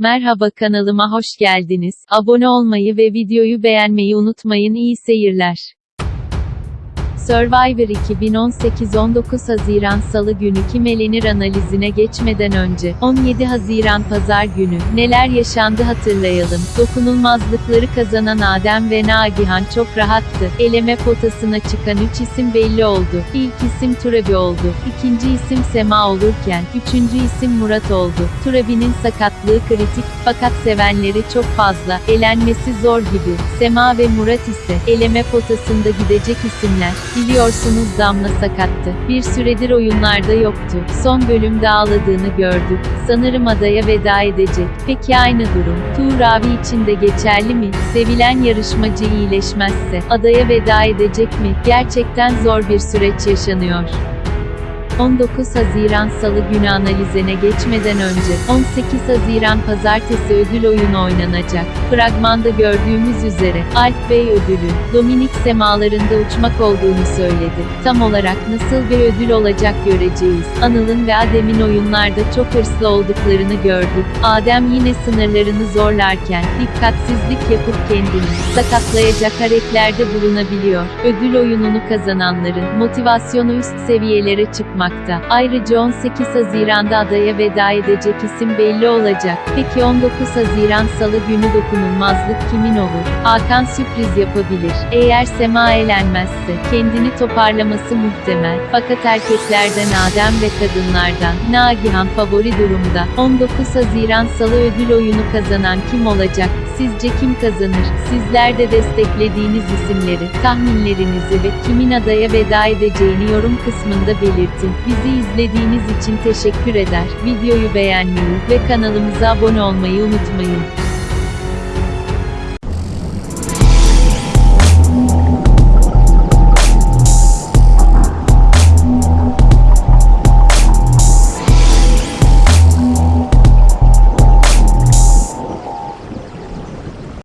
Merhaba kanalıma hoş geldiniz. Abone olmayı ve videoyu beğenmeyi unutmayın. İyi seyirler. Survivor 2018 19 Haziran Salı günü kim elenir analizine geçmeden önce 17 Haziran Pazar günü neler yaşandı hatırlayalım. Dokunulmazlıkları kazanan Adem ve Nagihan çok rahattı. Eleme potasına çıkan 3 isim belli oldu. İlk isim Turabi oldu. İkinci isim Sema olurken üçüncü isim Murat oldu. Turabi'nin sakatlığı kritik fakat sevenleri çok fazla. Elenmesi zor gibi. Sema ve Murat ise eleme potasında gidecek isimler. Biliyorsunuz Damla sakattı. Bir süredir oyunlarda yoktu. Son bölümde ağladığını gördük. Sanırım adaya veda edecek. Peki aynı durum, Tuğ Ravi için de geçerli mi? Sevilen yarışmacı iyileşmezse, adaya veda edecek mi? Gerçekten zor bir süreç yaşanıyor. 19 Haziran Salı günü analizine geçmeden önce, 18 Haziran Pazartesi ödül oyunu oynanacak. Fragmanda gördüğümüz üzere, Alp Bey ödülü, Dominik semalarında uçmak olduğunu söyledi. Tam olarak nasıl bir ödül olacak göreceğiz. Anıl'ın ve Adem'in oyunlarda çok hırslı olduklarını gördük. Adem yine sınırlarını zorlarken, dikkatsizlik yapıp kendini sakatlayacak hareketlerde bulunabiliyor. Ödül oyununu kazananların motivasyonu üst seviyelere çıkmakta. Ayrıca 18 Haziran'da adaya veda edecek isim belli olacak. Peki 19 Haziran Salı günü dokunulmazlık kimin olur? Hakan sürpriz yapabilir. Eğer Sema eğlenmezse, kendini toparlaması muhtemel. Fakat erkeklerden Adem ve kadınlardan, Nagihan favori durumda. 19 Haziran Salı ödül oyunu kazanan kim olacak? Sizce kim kazanır? Sizler de desteklediğiniz isimleri, tahminlerinizi ve kimin adaya veda edeceğini yorum kısmında belirtin. Bizi izlediğiniz için teşekkür eder. Videoyu beğenmeyi ve kanalımıza abone olmayı unutmayın.